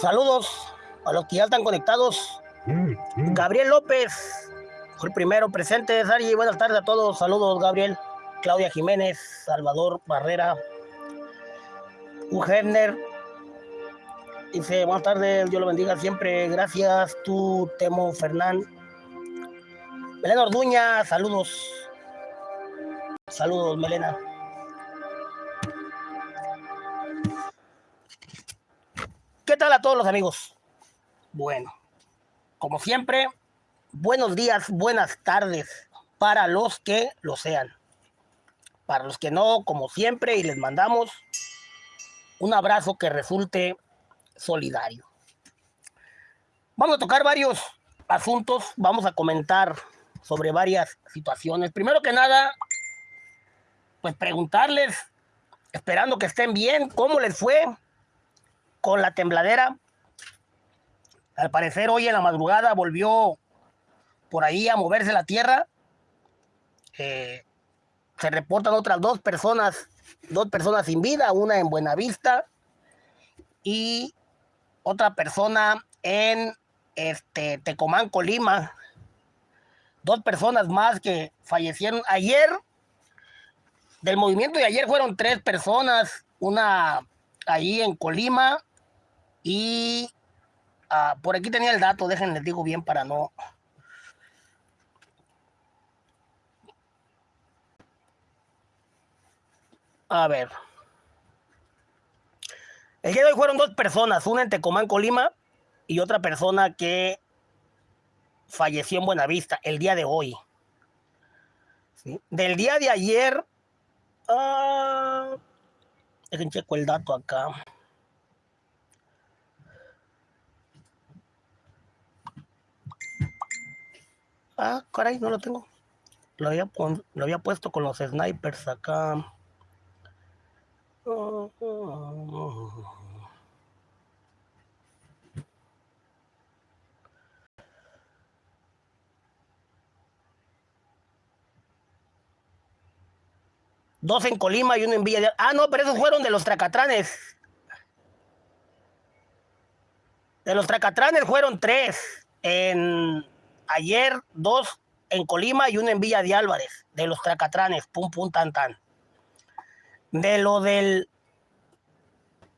Saludos a los que ya están conectados. Gabriel López, fue el primero presente. Sari, buenas tardes a todos. Saludos, Gabriel. Claudia Jiménez, Salvador Barrera, Ugerner. Dice, buenas tardes, Dios lo bendiga siempre. Gracias, tú, Temo Fernán. Melena Orduña, saludos. Saludos, Melena. ¿Qué tal a todos los amigos? Bueno, como siempre, buenos días, buenas tardes para los que lo sean. Para los que no, como siempre, y les mandamos un abrazo que resulte solidario. Vamos a tocar varios asuntos, vamos a comentar sobre varias situaciones. Primero que nada, pues preguntarles, esperando que estén bien, cómo les fue con la tembladera. Al parecer hoy en la madrugada volvió por ahí a moverse la tierra. Eh, se reportan otras dos personas, dos personas sin vida, una en Buenavista y otra persona en este, Tecomán, Colima. Dos personas más que fallecieron ayer. Del movimiento de ayer fueron tres personas, una ahí en Colima y ah, por aquí tenía el dato, déjenles digo bien para no... A ver. El día de hoy fueron dos personas, una en Tecomán, Colima, y otra persona que falleció en Buenavista el día de hoy. Del día de ayer, uh, dejen checo el dato acá. Ah, caray, no lo tengo. Lo había, lo había puesto con los snipers acá. Dos en Colima y uno en Villa de... Ah, no, pero esos fueron de los tracatranes. De los tracatranes fueron tres. En ayer dos en Colima y uno en Villa de Álvarez, de los Tracatranes, pum, pum, tan, tan. De lo del,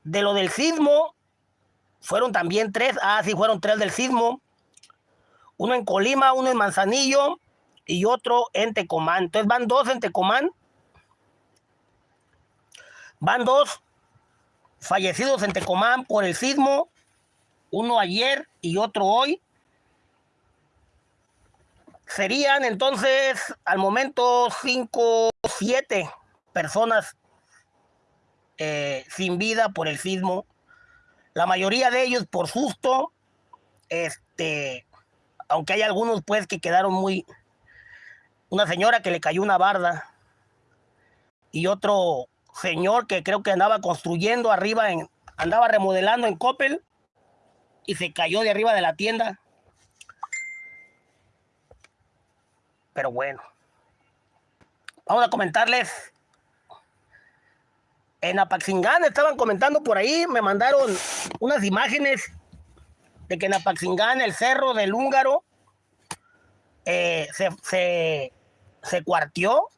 de lo del sismo, fueron también tres, ah, sí, fueron tres del sismo. Uno en Colima, uno en Manzanillo y otro en Tecomán. Entonces van dos en Tecomán. Van dos fallecidos en Tecomán por el sismo, uno ayer y otro hoy. Serían entonces al momento cinco, siete personas eh, sin vida por el sismo. La mayoría de ellos por susto. Este, aunque hay algunos pues que quedaron muy... Una señora que le cayó una barda. Y otro señor que creo que andaba construyendo arriba, en, andaba remodelando en Coppel. Y se cayó de arriba de la tienda. Pero bueno. Vamos a comentarles. En Apaxingán estaban comentando por ahí, me mandaron unas imágenes de que en Apaxingán, el cerro del húngaro, eh, se, se, se cuartió,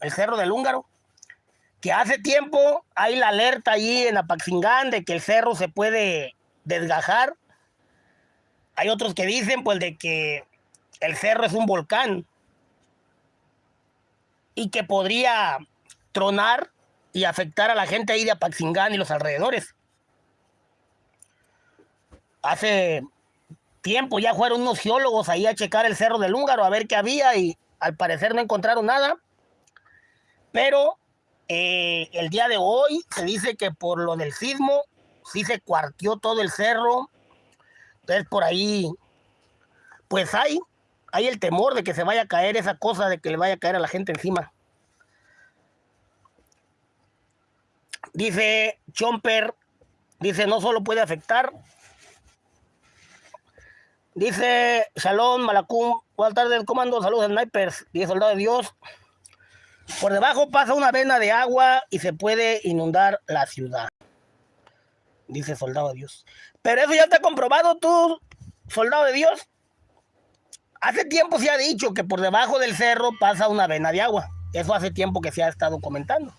el cerro del húngaro, que hace tiempo hay la alerta allí en Apaxingán de que el cerro se puede desgajar. Hay otros que dicen pues de que el cerro es un volcán y que podría tronar y afectar a la gente ahí de Apaxingán y los alrededores. Hace tiempo ya fueron unos geólogos ahí a checar el cerro del Húngaro a ver qué había y al parecer no encontraron nada. Pero eh, el día de hoy se dice que por lo del sismo sí se cuartió todo el cerro. Entonces por ahí, pues hay hay el temor de que se vaya a caer esa cosa, de que le vaya a caer a la gente encima. Dice Chomper, dice, no solo puede afectar. Dice Shalom, Malacum, buenas tardes, comando, saludos snipers, dice soldado de Dios. Por debajo pasa una vena de agua y se puede inundar la ciudad. dice soldado de Dios. Pero eso ya está comprobado tú, soldado de Dios. Hace tiempo se ha dicho que por debajo del cerro pasa una vena de agua. Eso hace tiempo que se ha estado comentando.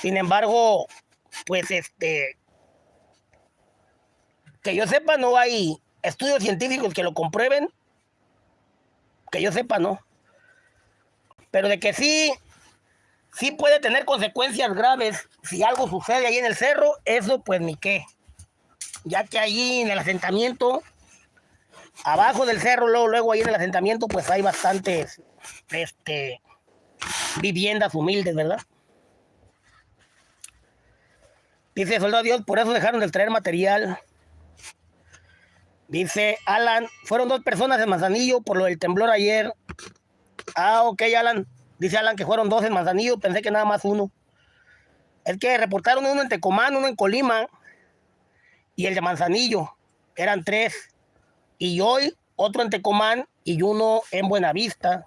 Sin embargo, pues este, que yo sepa, no hay estudios científicos que lo comprueben. Que yo sepa, no. Pero de que sí, sí puede tener consecuencias graves si algo sucede ahí en el cerro, eso pues ni qué. Ya que allí en el asentamiento, abajo del cerro, luego, luego ahí en el asentamiento, pues hay bastantes este, viviendas humildes, ¿verdad? Dice Soldado Dios, por eso dejaron de traer material. Dice Alan, fueron dos personas en Manzanillo por lo del temblor ayer. Ah, ok, Alan. Dice Alan que fueron dos en Manzanillo, pensé que nada más uno. Es que reportaron uno en Tecomán, uno en Colima y el de Manzanillo. Eran tres. Y hoy otro en Tecomán y uno en Buenavista.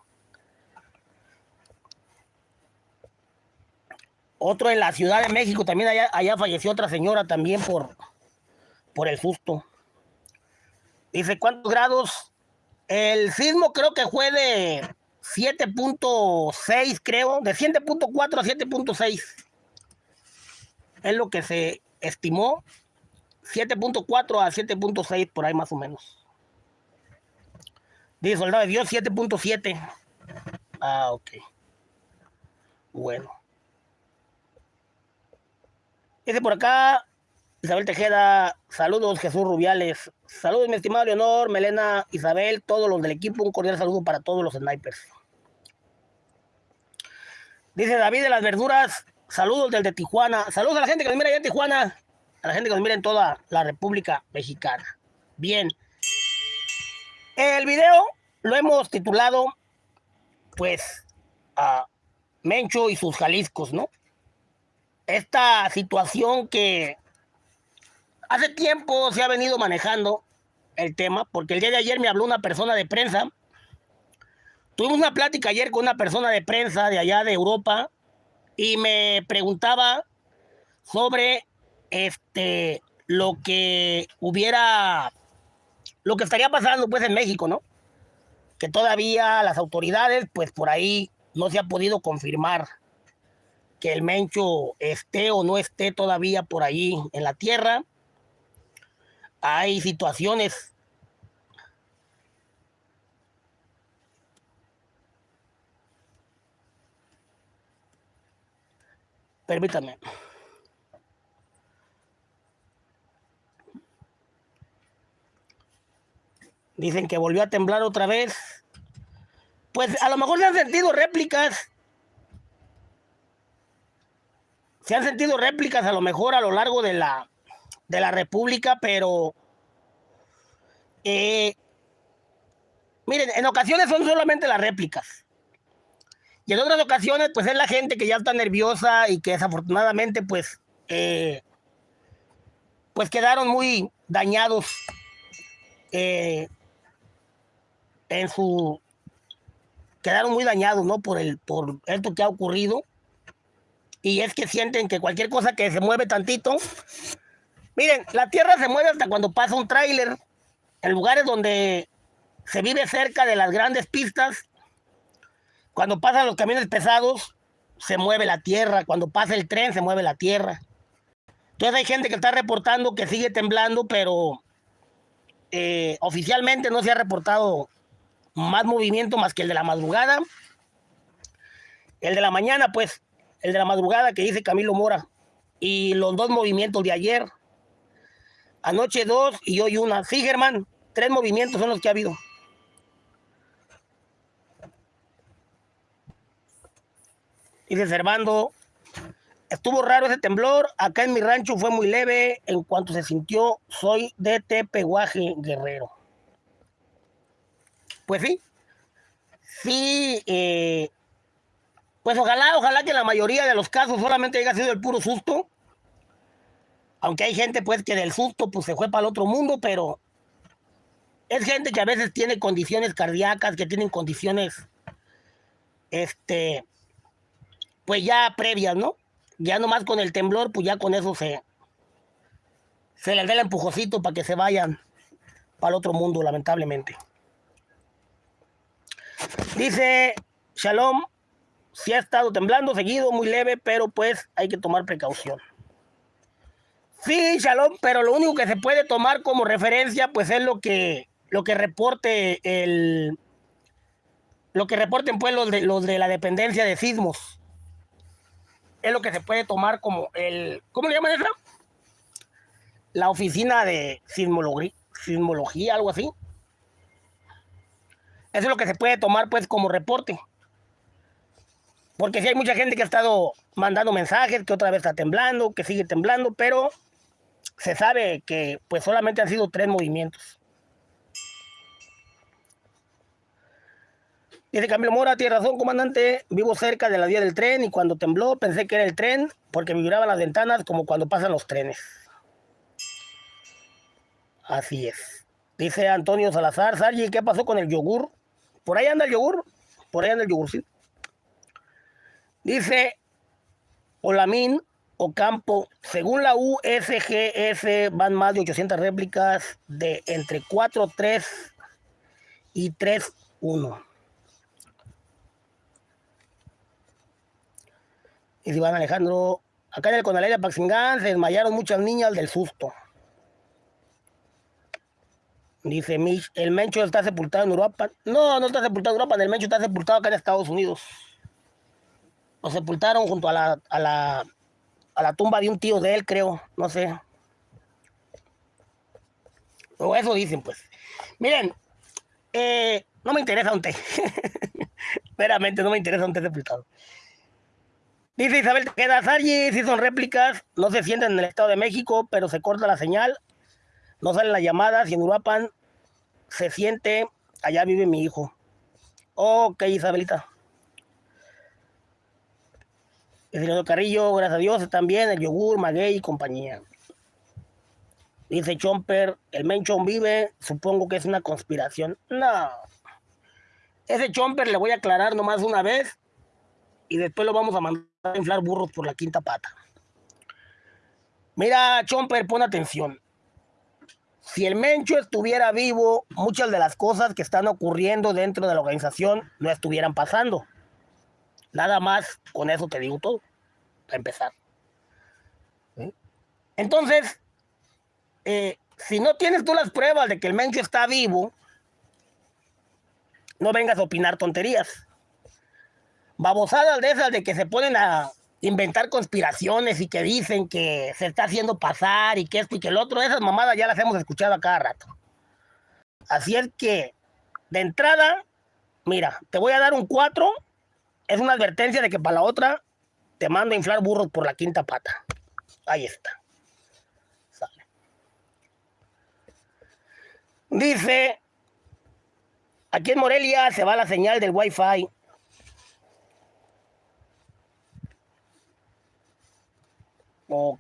Otro en la Ciudad de México, también allá, allá falleció otra señora también por, por el susto. Dice, ¿cuántos grados? El sismo creo que fue de 7.6, creo, de 7.4 a 7.6. Es lo que se estimó. 7.4 a 7.6, por ahí más o menos. Dice Soldado de Dios, 7.7. Ah, ok. Bueno. Dice por acá, Isabel Tejeda, saludos Jesús Rubiales, saludos mi estimado Leonor, Melena, Isabel, todos los del equipo, un cordial saludo para todos los snipers. Dice David de las verduras, saludos del de Tijuana, saludos a la gente que nos mira allá en Tijuana, a la gente que nos mira en toda la República Mexicana. Bien, el video lo hemos titulado, pues, a Mencho y sus Jaliscos, ¿no? Esta situación que Hace tiempo se ha venido manejando el tema, porque el día de ayer me habló una persona de prensa. Tuvimos una plática ayer con una persona de prensa de allá de Europa y me preguntaba sobre este lo que hubiera lo que estaría pasando pues en México, ¿no? Que todavía las autoridades pues por ahí no se ha podido confirmar que el Mencho esté o no esté todavía por ahí en la tierra hay situaciones Permítame. Dicen que volvió a temblar otra vez. Pues a lo mejor se han sentido réplicas. Se han sentido réplicas a lo mejor a lo largo de la de la República, pero eh, miren, en ocasiones son solamente las réplicas. Y en otras ocasiones, pues es la gente que ya está nerviosa y que desafortunadamente, pues, eh, pues quedaron muy dañados eh, en su, quedaron muy dañados, ¿no? Por el, por esto que ha ocurrido. Y es que sienten que cualquier cosa que se mueve tantito, Miren, la tierra se mueve hasta cuando pasa un tráiler. En lugares donde se vive cerca de las grandes pistas, cuando pasan los camiones pesados, se mueve la tierra. Cuando pasa el tren, se mueve la tierra. Entonces hay gente que está reportando que sigue temblando, pero eh, oficialmente no se ha reportado más movimiento más que el de la madrugada. El de la mañana, pues, el de la madrugada que dice Camilo Mora. Y los dos movimientos de ayer. Anoche dos y hoy una. Sí, Germán, tres movimientos son los que ha habido. Dice Servando, estuvo raro ese temblor. Acá en mi rancho fue muy leve. En cuanto se sintió, soy de Tepehuaje Guerrero. Pues sí. Sí. Eh, pues ojalá, ojalá que la mayoría de los casos solamente haya sido el puro susto aunque hay gente pues que del susto pues se fue para el otro mundo, pero es gente que a veces tiene condiciones cardíacas, que tienen condiciones, este, pues ya previas, ¿no? Ya nomás con el temblor, pues ya con eso se, se les dé el empujocito para que se vayan para el otro mundo, lamentablemente. Dice Shalom, si ha estado temblando seguido, muy leve, pero pues hay que tomar precaución. Sí, Shalom, pero lo único que se puede tomar como referencia, pues es lo que, lo que reporte el, lo que reporten pues los de, los de la dependencia de sismos. Es lo que se puede tomar como el, ¿cómo le llaman eso? La oficina de sismología, sismología, algo así. Eso es lo que se puede tomar pues como reporte. Porque si hay mucha gente que ha estado mandando mensajes, que otra vez está temblando, que sigue temblando, pero se sabe que pues solamente han sido tres movimientos. Dice Camilo Mora, tiene razón, comandante. Vivo cerca de la vía del tren y cuando tembló pensé que era el tren porque vibraban las ventanas como cuando pasan los trenes. Así es. Dice Antonio Salazar, Sargi, ¿qué pasó con el yogur? Por ahí anda el yogur. Por ahí anda el yogur, sí. Dice Olamín, Ocampo, según la USGS van más de 800 réplicas de entre 4.3 y 3.1. Y si van Alejandro, acá en el Conalera Paxingán se desmayaron muchas niñas del susto. Dice Mitch, el Mencho está sepultado en Europa. No, no está sepultado en Europa, el Mencho está sepultado acá en Estados Unidos. Lo sepultaron junto a la, a la a la tumba de un tío de él, creo, no sé. O eso dicen, pues. Miren, eh, no me interesa un té. Veramente, no me interesa un té sepultado. Dice Isabel queda Sargi, si son réplicas, no se sienten en el Estado de México, pero se corta la señal, no salen las llamadas y en Uruapan se siente, allá vive mi hijo. Ok, Isabelita. El Carrillo, gracias a Dios, también el yogur, maguey y compañía. Dice Chomper, el Menchon vive, supongo que es una conspiración. No. Ese Chomper le voy a aclarar nomás una vez y después lo vamos a mandar a inflar burros por la quinta pata. Mira, Chomper, pon atención. Si el Mencho estuviera vivo, muchas de las cosas que están ocurriendo dentro de la organización no estuvieran pasando. Nada más, con eso te digo todo, para empezar. Entonces, eh, si no tienes tú las pruebas de que el Mencho está vivo, no vengas a opinar tonterías. Babosadas de esas de que se ponen a inventar conspiraciones y que dicen que se está haciendo pasar y que esto y que el otro, esas mamadas ya las hemos escuchado a cada rato. Así es que, de entrada, mira, te voy a dar un 4 es una advertencia de que para la otra te mando a inflar burros por la quinta pata. Ahí está. Sale. Dice, aquí en Morelia se va la señal del Wi-Fi. Ok.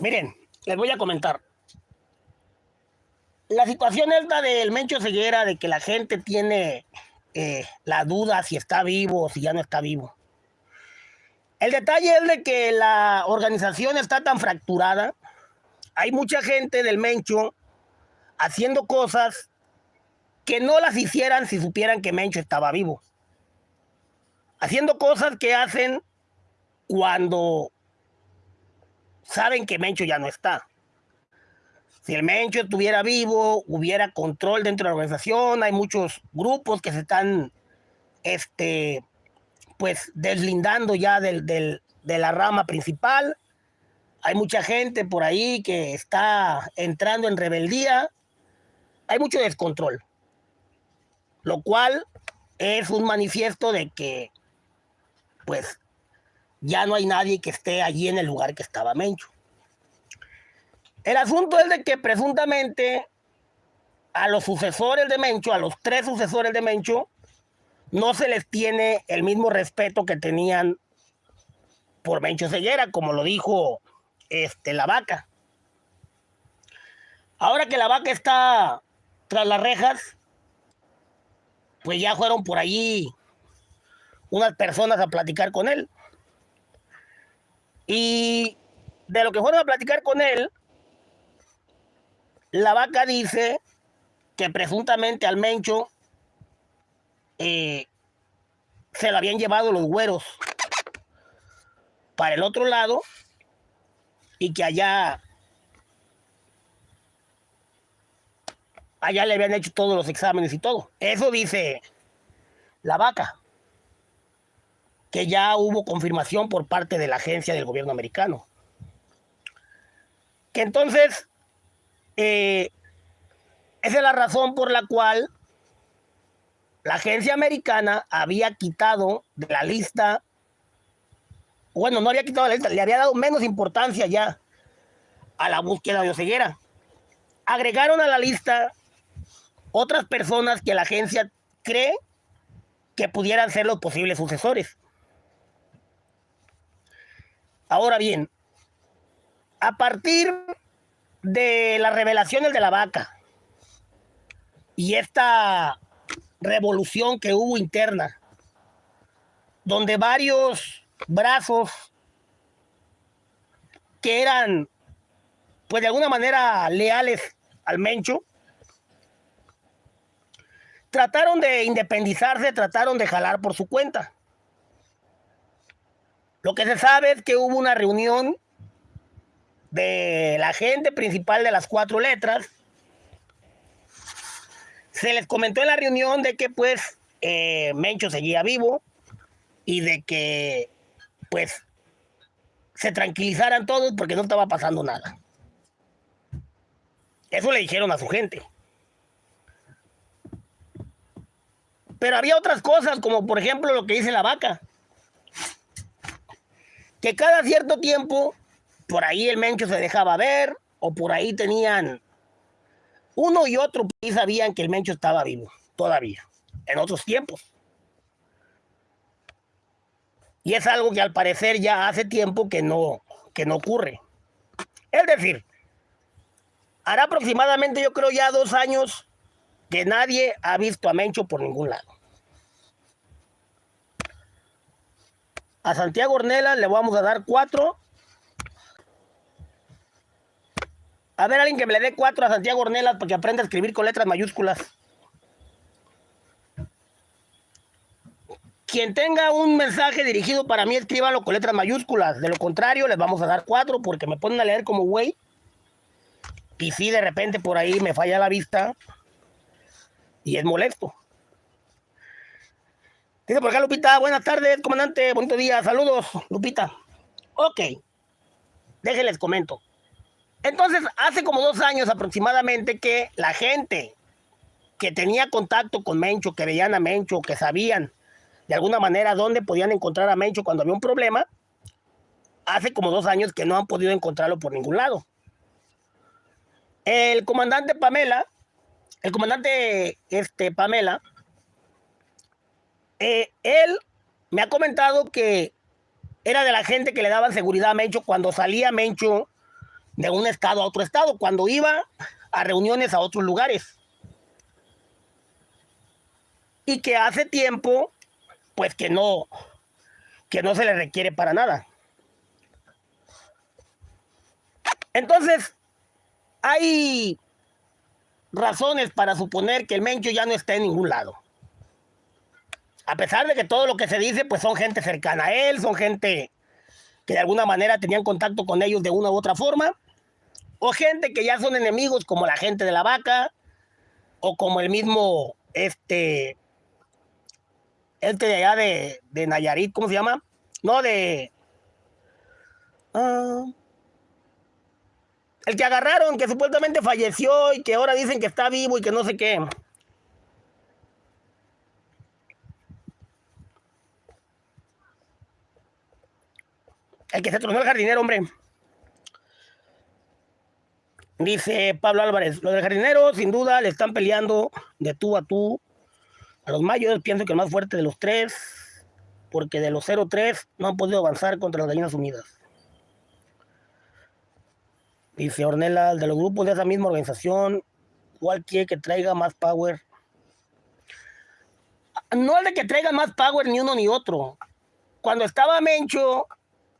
Miren, les voy a comentar la situación es la del Mencho Ceguera, de que la gente tiene eh, la duda si está vivo o si ya no está vivo. El detalle es de que la organización está tan fracturada. Hay mucha gente del Mencho haciendo cosas que no las hicieran si supieran que Mencho estaba vivo. Haciendo cosas que hacen cuando saben que Mencho ya no está. Si el Mencho estuviera vivo, hubiera control dentro de la organización. Hay muchos grupos que se están, este, pues, deslindando ya del, de la rama principal. Hay mucha gente por ahí que está entrando en rebeldía. Hay mucho descontrol. Lo cual es un manifiesto de que, pues, ya no hay nadie que esté allí en el lugar que estaba Mencho. El asunto es de que presuntamente a los sucesores de Mencho, a los tres sucesores de Mencho, no se les tiene el mismo respeto que tenían por Mencho Ceguera, como lo dijo este, la vaca. Ahora que la vaca está tras las rejas, pues ya fueron por allí unas personas a platicar con él. Y de lo que fueron a platicar con él, la vaca dice que presuntamente al Mencho eh, se lo habían llevado los güeros para el otro lado y que allá allá le habían hecho todos los exámenes y todo. Eso dice la vaca, que ya hubo confirmación por parte de la agencia del gobierno americano. Que entonces, eh, esa es la razón por la cual la agencia americana había quitado de la lista, bueno, no había quitado la lista, le había dado menos importancia ya a la búsqueda de Oseguera. Agregaron a la lista otras personas que la agencia cree que pudieran ser los posibles sucesores. Ahora bien, a partir de las revelaciones de la vaca y esta revolución que hubo interna, donde varios brazos que eran, pues de alguna manera, leales al Mencho, trataron de independizarse, trataron de jalar por su cuenta. Lo que se sabe es que hubo una reunión de la gente principal de las cuatro letras. Se les comentó en la reunión de que pues eh, Mencho seguía vivo y de que pues se tranquilizaran todos porque no estaba pasando nada. Eso le dijeron a su gente. Pero había otras cosas, como por ejemplo lo que dice la vaca. Que cada cierto tiempo, por ahí el mencho se dejaba ver, o por ahí tenían uno y otro y sabían que el mencho estaba vivo, todavía, en otros tiempos. Y es algo que al parecer ya hace tiempo que no, que no ocurre. Es decir, hará aproximadamente, yo creo, ya dos años que nadie ha visto a Mencho por ningún lado. A Santiago Ornella le vamos a dar cuatro. A ver, alguien que me le dé cuatro a Santiago Ornella para que aprenda a escribir con letras mayúsculas. Quien tenga un mensaje dirigido para mí, escríbalo con letras mayúsculas. De lo contrario, les vamos a dar cuatro porque me ponen a leer como güey. Y si de repente por ahí me falla la vista y es molesto. Dice por acá Lupita, buenas tardes, comandante, bonito día, saludos, Lupita. Ok, déjenles comento. Entonces, hace como dos años aproximadamente que la gente que tenía contacto con Mencho, que veían a Mencho, que sabían de alguna manera dónde podían encontrar a Mencho cuando había un problema, hace como dos años que no han podido encontrarlo por ningún lado. El comandante Pamela, el comandante este, Pamela, eh, él me ha comentado que era de la gente que le daban seguridad a Mencho cuando salía Mencho de un estado a otro estado, cuando iba a reuniones a otros lugares. Y que hace tiempo, pues que no, que no se le requiere para nada. Entonces, hay razones para suponer que el Mencho ya no está en ningún lado a pesar de que todo lo que se dice, pues son gente cercana a él, son gente que de alguna manera tenían contacto con ellos de una u otra forma, o gente que ya son enemigos como la gente de la vaca, o como el mismo, este, este de allá de, de Nayarit, ¿cómo se llama? No, de... Ah, el que agarraron, que supuestamente falleció y que ahora dicen que está vivo y que no sé qué. El que se tronó el jardinero, hombre. Dice Pablo Álvarez, los del jardinero sin duda le están peleando de tú a tú. A los mayos pienso que el más fuerte de los tres, porque de los 0-3 no han podido avanzar contra las gallinas unidas. Dice Ornella, de los grupos de esa misma organización, ¿cuál quiere que traiga más power? No es de que traiga más power ni uno ni otro. Cuando estaba Mencho,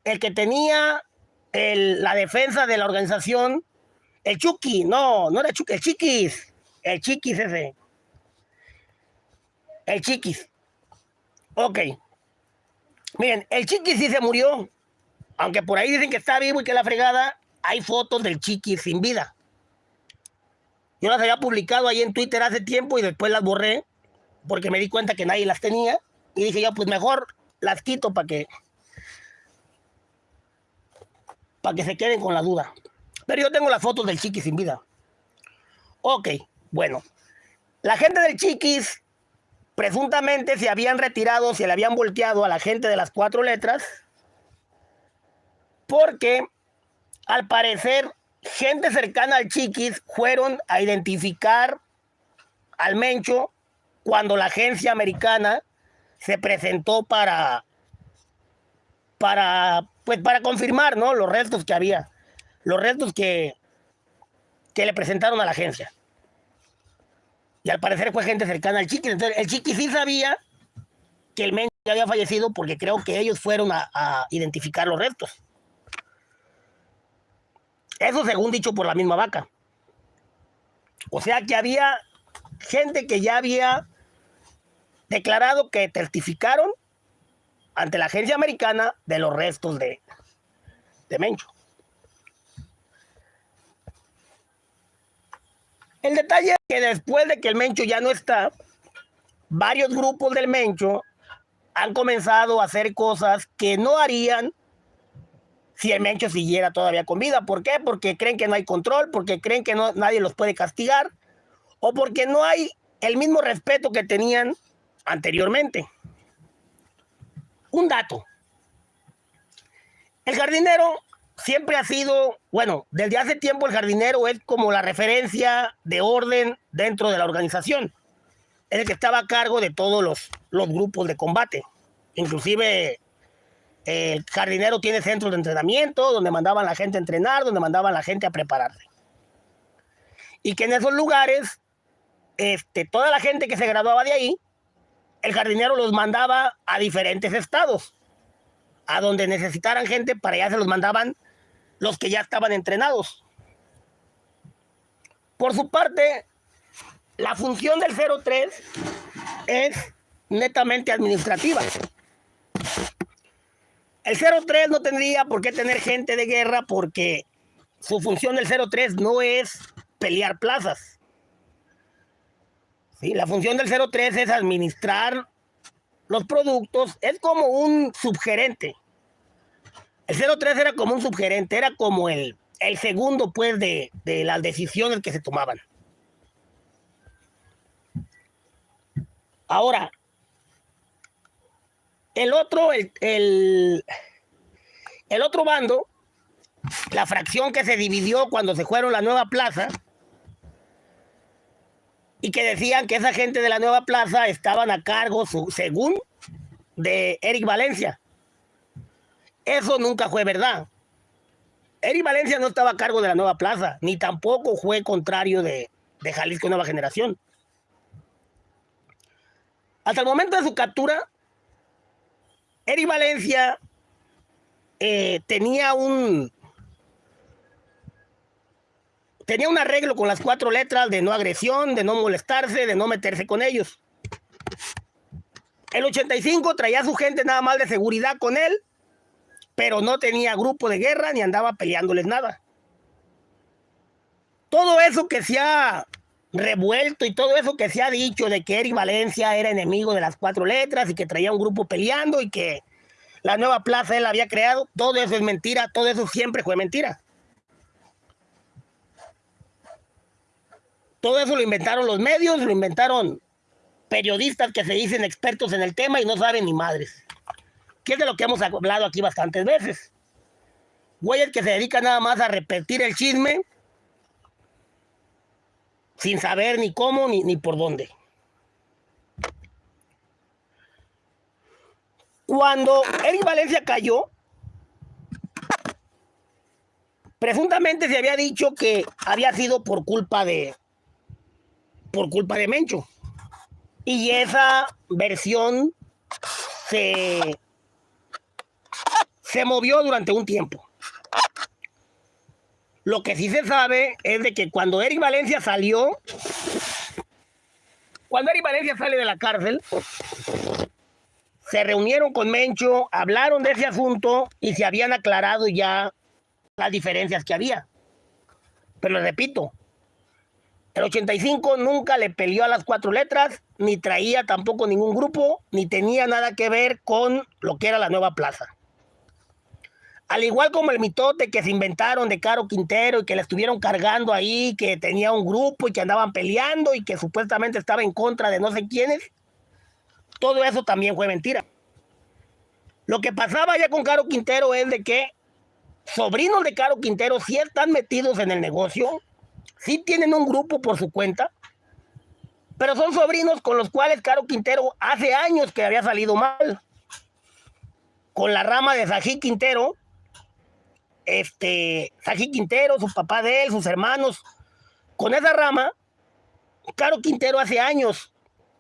el que tenía la defensa de la organización, el Chucky, no, no era Chucky, el Chiquis, el Chiquis ese. El Chiquis. Ok. Miren, el Chiquis sí se murió. Aunque por ahí dicen que está vivo y que la fregada, hay fotos del Chiquis sin vida. Yo las había publicado ahí en Twitter hace tiempo y después las borré porque me di cuenta que nadie las tenía. Y dije yo, pues mejor las quito para que para que se queden con la duda. Pero yo tengo las fotos del Chiquis sin vida. Ok, bueno. La gente del Chiquis presuntamente se habían retirado, se le habían volteado a la gente de las cuatro letras, porque al parecer gente cercana al Chiquis fueron a identificar al Mencho cuando la agencia americana se presentó para, para, pues para confirmar ¿no? los restos que había, los restos que, que le presentaron a la agencia. Y al parecer fue gente cercana al Chiqui. Entonces, el Chiqui sí sabía que el men ya había fallecido porque creo que ellos fueron a, identificar los restos. Eso según dicho por la misma vaca. O sea que había gente que ya había declarado que testificaron ante la agencia americana de los restos de, de Mencho. El detalle es que después de que el Mencho ya no está, varios grupos del Mencho han comenzado a hacer cosas que no harían si el Mencho siguiera todavía con vida. ¿Por qué? Porque creen que no hay control, porque creen que nadie los puede castigar, o porque no hay el mismo respeto que tenían anteriormente. Un dato. El jardinero siempre ha sido, bueno, desde hace tiempo el jardinero es como la referencia de orden dentro de la organización. Es el que estaba a cargo de todos los, los grupos de combate. Inclusive el jardinero tiene centros de entrenamiento donde mandaban la gente a entrenar, donde mandaban la gente a prepararse. Y que en esos lugares, este, toda la gente que se graduaba de ahí, el jardinero los mandaba a diferentes estados, a donde necesitaran gente, para allá se los mandaban los que ya estaban entrenados. Por su parte, la función del 03 es netamente administrativa. El 03 no tendría por qué tener gente de guerra porque su función del 03 no es pelear plazas. ¿Sí? La función del 03 es administrar los productos, es como un subgerente. El 03 era como un subgerente, era como el, el segundo, pues, de, las decisiones que se tomaban. Ahora, el otro, el, el, el, otro bando, la fracción que se dividió cuando se fueron la nueva plaza, y que decían que esa gente de la nueva plaza estaban a cargo, según, de Eric Valencia. Eso nunca fue verdad. Eri Valencia no estaba a cargo de la nueva plaza, ni tampoco fue contrario de, Jalisco Nueva Generación. Hasta el momento de su captura, Eri Valencia eh, tenía un tenía un arreglo con las cuatro letras de no agresión, de no molestarse, de no meterse con ellos. El 85 traía a su gente nada más de seguridad con él pero no tenía grupo de guerra ni andaba peleándoles nada. Todo eso que se ha revuelto y todo eso que se ha dicho de que Eric Valencia era enemigo de las cuatro letras y que traía un grupo peleando y que la nueva plaza él había creado, todo eso es mentira, todo eso siempre fue mentira. Todo eso lo inventaron los medios, lo inventaron periodistas que se dicen expertos en el tema y no saben ni madres que es de lo que hemos hablado aquí bastantes veces. Güeyes que se dedican nada más a repetir el chisme sin saber ni cómo ni, ni por dónde. Cuando Eric Valencia cayó, presuntamente se había dicho que había sido por culpa de por culpa de Mencho. Y esa versión se se movió durante un tiempo. Lo que sí se sabe es de que cuando Eric Valencia salió, cuando Eric Valencia sale de la cárcel, se reunieron con Mencho, hablaron de ese asunto y se habían aclarado ya las diferencias que había. Pero repito, el 85 nunca le peleó a las cuatro letras, ni traía tampoco ningún grupo, ni tenía nada que ver con lo que era la nueva plaza. Al igual como el mitote que se inventaron de Caro Quintero y que le estuvieron cargando ahí, que tenía un grupo y que andaban peleando y que supuestamente estaba en contra de no sé quiénes, todo eso también fue mentira. Lo que pasaba ya con Caro Quintero es de que sobrinos de Caro Quintero sí están metidos en el negocio, sí tienen un grupo por su cuenta, pero son sobrinos con los cuales Caro Quintero hace años que había salido mal. Con la rama de Sají Quintero, este, Quintero, su papá de él, sus hermanos, con esa rama, Caro Quintero hace años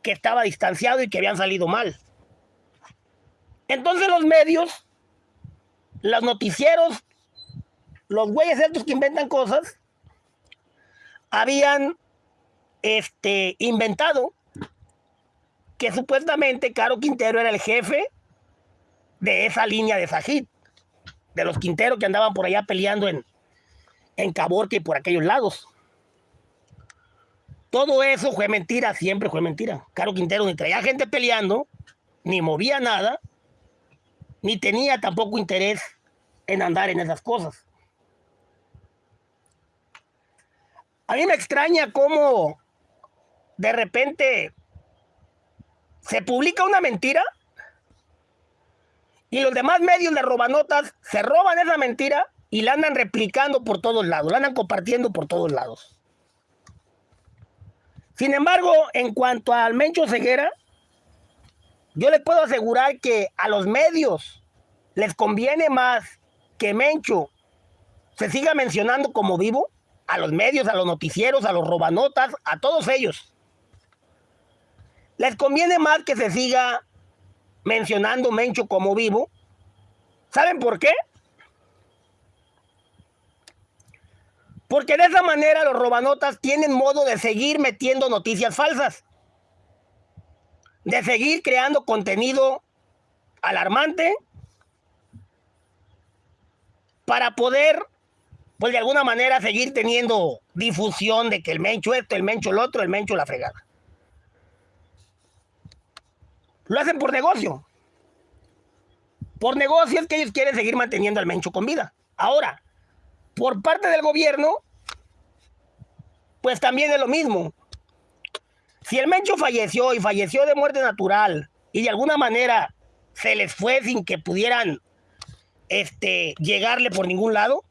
que estaba distanciado y que habían salido mal. Entonces los medios, los noticieros, los güeyes estos que inventan cosas, habían este, inventado que supuestamente Caro Quintero era el jefe de esa línea de Sajid de los Quinteros que andaban por allá peleando en, en Caborca y por aquellos lados. Todo eso fue mentira, siempre fue mentira. Caro Quintero ni traía gente peleando, ni movía nada, ni tenía tampoco interés en andar en esas cosas. A mí me extraña cómo de repente se publica una mentira y los demás medios de robanotas se roban esa mentira y la andan replicando por todos lados, la andan compartiendo por todos lados. Sin embargo, en cuanto al Mencho Ceguera, yo les puedo asegurar que a los medios les conviene más que Mencho se siga mencionando como vivo, a los medios, a los noticieros, a los robanotas, a todos ellos. Les conviene más que se siga mencionando Mencho como vivo. ¿Saben por qué? Porque de esa manera los robanotas tienen modo de seguir metiendo noticias falsas. De seguir creando contenido alarmante para poder, pues de alguna manera, seguir teniendo difusión de que el mencho esto, el mencho el otro, el mencho la fregada. Lo hacen por negocio. Por negocio es que ellos quieren seguir manteniendo al Mencho con vida. Ahora, por parte del gobierno, pues también es lo mismo. Si el Mencho falleció y falleció de muerte natural y de alguna manera se les fue sin que pudieran este, llegarle por ningún lado,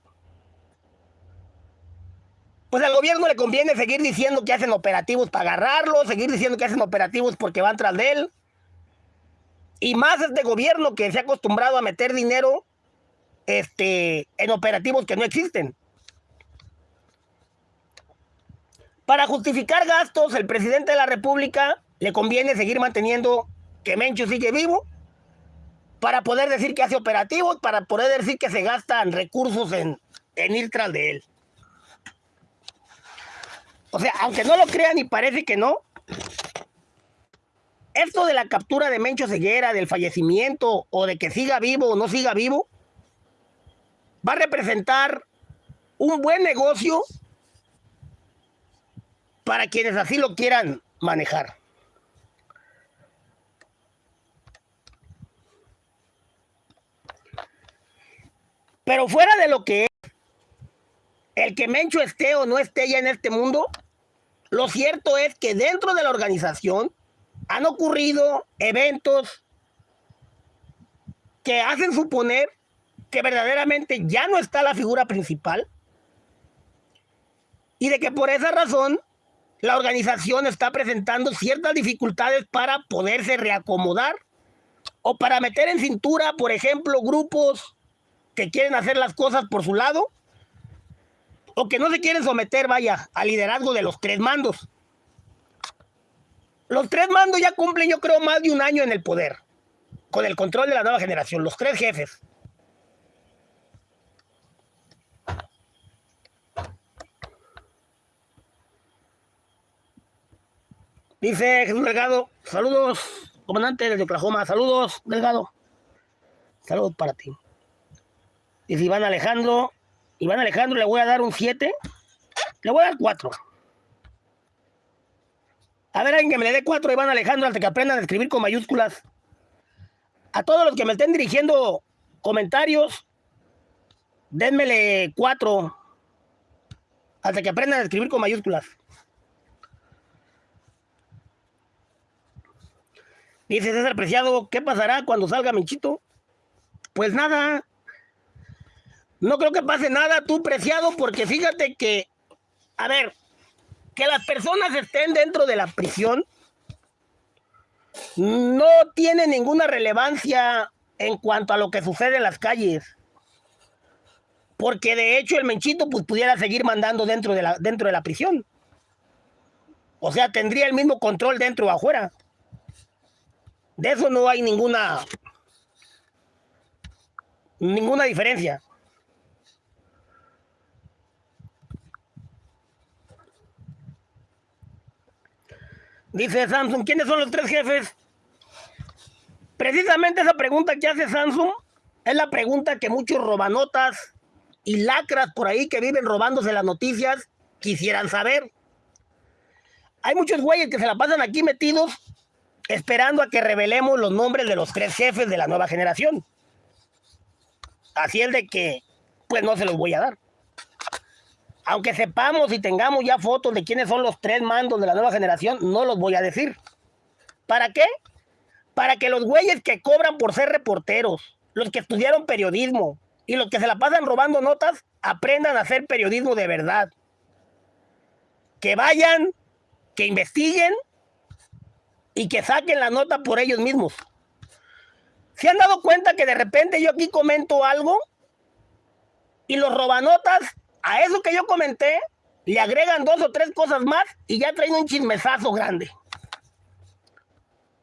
pues al gobierno le conviene seguir diciendo que hacen operativos para agarrarlo, seguir diciendo que hacen operativos porque van tras de él. Y más este gobierno que se ha acostumbrado a meter dinero este, en operativos que no existen. Para justificar gastos, el presidente de la República le conviene seguir manteniendo que Mencho sigue vivo para poder decir que hace operativos, para poder decir que se gastan recursos en, en ir tras de él. O sea, aunque no lo crean y parece que no, esto de la captura de Mencho Ceguera, del fallecimiento o de que siga vivo o no siga vivo, va a representar un buen negocio para quienes así lo quieran manejar. Pero fuera de lo que es, el que Mencho esté o no esté ya en este mundo, lo cierto es que dentro de la organización han ocurrido eventos que hacen suponer que verdaderamente ya no está la figura principal y de que por esa razón la organización está presentando ciertas dificultades para poderse reacomodar o para meter en cintura, por ejemplo, grupos que quieren hacer las cosas por su lado o que no se quieren someter, vaya, al liderazgo de los tres mandos. Los tres mandos ya cumplen, yo creo, más de un año en el poder, con el control de la nueva generación, los tres jefes. Dice Jesús Delgado, saludos, comandante desde Oklahoma, saludos, Delgado. Saludos para ti. Dice Iván Alejandro, Iván Alejandro le voy a dar un 7, le voy a dar 4. A ver, alguien que me le dé 4 Iván Alejandro hasta que aprendan a escribir con mayúsculas. A todos los que me estén dirigiendo comentarios, denmele 4 hasta que aprendan a escribir con mayúsculas. Dice César Preciado, ¿qué pasará cuando salga Menchito? Pues nada. No creo que pase nada, tú Preciado, porque fíjate que, a ver, que las personas estén dentro de la prisión no tiene ninguna relevancia en cuanto a lo que sucede en las calles. Porque de hecho el Menchito pues, pudiera seguir mandando dentro de, la, dentro de la prisión. O sea, tendría el mismo control dentro o afuera. De eso no hay ninguna ninguna diferencia. Dice Samsung, ¿quiénes son los tres jefes? Precisamente esa pregunta que hace Samsung es la pregunta que muchos robanotas y lacras por ahí que viven robándose las noticias quisieran saber. Hay muchos güeyes que se la pasan aquí metidos esperando a que revelemos los nombres de los tres jefes de la nueva generación. Así es de que, pues no se los voy a dar. Aunque sepamos y tengamos ya fotos de quiénes son los tres mandos de la nueva generación, no los voy a decir. ¿Para qué? Para que los güeyes que cobran por ser reporteros, los que estudiaron periodismo y los que se la pasan robando notas, aprendan a hacer periodismo de verdad. Que vayan, que investiguen y que saquen la nota por ellos mismos. ¿Se han dado cuenta que de repente yo aquí comento algo y los robanotas a eso que yo comenté le agregan dos o tres cosas más y ya traen un chismesazo grande?